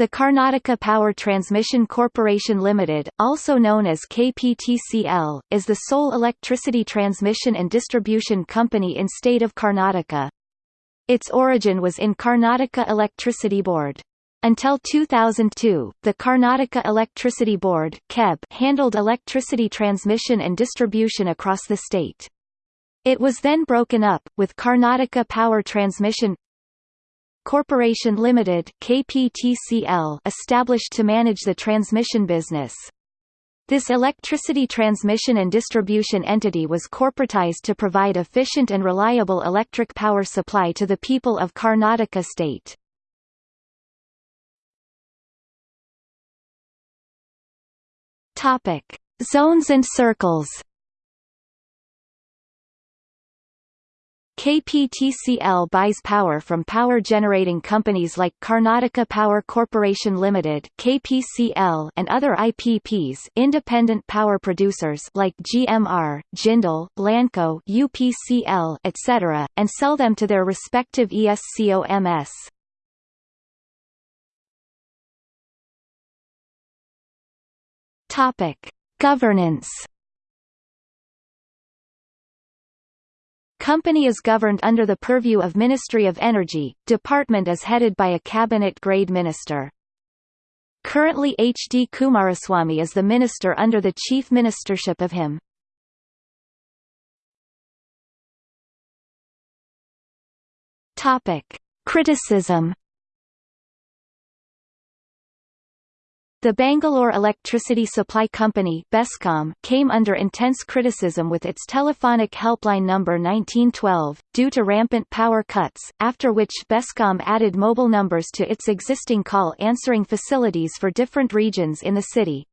The Karnataka Power Transmission Corporation Limited, also known as KPTCL, is the sole electricity transmission and distribution company in state of Karnataka. Its origin was in Karnataka Electricity Board. Until 2002, the Karnataka Electricity Board KEB handled electricity transmission and distribution across the state. It was then broken up, with Karnataka Power Transmission Corporation Limited KPTCL established to manage the transmission business. This electricity transmission and distribution entity was corporatized to provide efficient and reliable electric power supply to the people of Karnataka state. Topic: Zones and circles. KPTCL buys power from power generating companies like Karnataka Power Corporation Limited (KPCL) and other IPPs, independent power producers like GMR, Jindal, Lanco, UPCL, etc., and sell them to their respective ESCOMS. Topic: Governance Company is governed under the purview of Ministry of Energy, department is headed by a cabinet-grade minister. Currently H. D. Kumaraswamy is the minister under the chief ministership of him. Topic. Criticism The Bangalore Electricity Supply Company BESCOM came under intense criticism with its telephonic helpline number 1912, due to rampant power cuts, after which BESCOM added mobile numbers to its existing call answering facilities for different regions in the city.